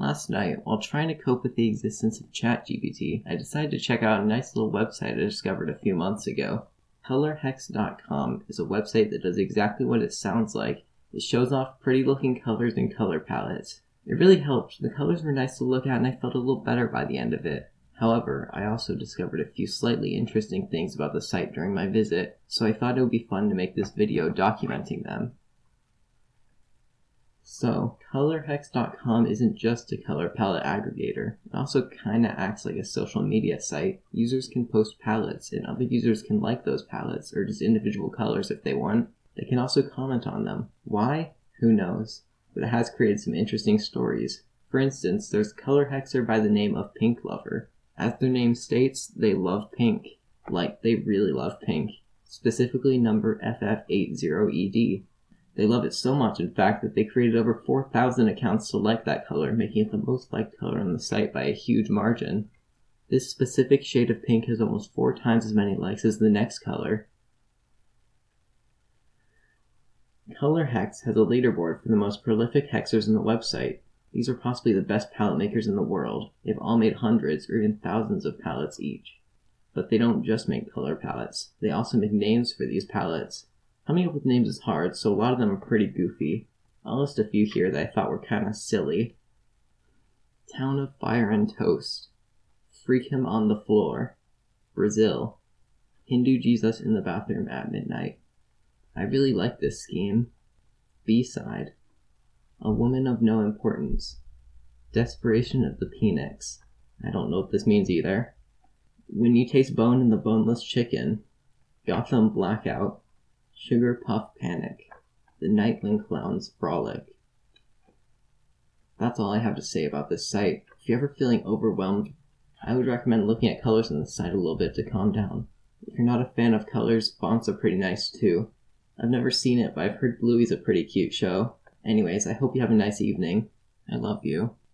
Last night, while trying to cope with the existence of ChatGPT, I decided to check out a nice little website I discovered a few months ago. ColorHex.com is a website that does exactly what it sounds like. It shows off pretty looking colors and color palettes. It really helped. The colors were nice to look at and I felt a little better by the end of it. However, I also discovered a few slightly interesting things about the site during my visit, so I thought it would be fun to make this video documenting them. So, ColorHex.com isn't just a color palette aggregator. It also kinda acts like a social media site. Users can post palettes, and other users can like those palettes, or just individual colors if they want. They can also comment on them. Why? Who knows? But it has created some interesting stories. For instance, there's color hexer by the name of Pink Lover. As their name states, they love pink. Like, they really love pink. Specifically number FF80ED. They love it so much, in fact, that they created over 4,000 accounts to like that color, making it the most liked color on the site by a huge margin. This specific shade of pink has almost four times as many likes as the next color. Color Hex has a leaderboard for the most prolific hexers on the website. These are possibly the best palette makers in the world. They've all made hundreds or even thousands of palettes each. But they don't just make color palettes, they also make names for these palettes. Coming up with names is hard, so a lot of them are pretty goofy. I'll list a few here that I thought were kinda silly. Town of Fire and Toast. Freak Him on the Floor. Brazil. Hindu Jesus in the Bathroom at Midnight. I really like this scheme. B-side. A Woman of No Importance. Desperation of the Phoenix. I don't know what this means either. When you taste bone in the boneless chicken. Gotham Blackout. Sugar Puff Panic, The Nightling Clown's Frolic. That's all I have to say about this site. If you're ever feeling overwhelmed, I would recommend looking at colors on the site a little bit to calm down. If you're not a fan of colors, fonts are pretty nice too. I've never seen it, but I've heard Bluey's a pretty cute show. Anyways, I hope you have a nice evening. I love you.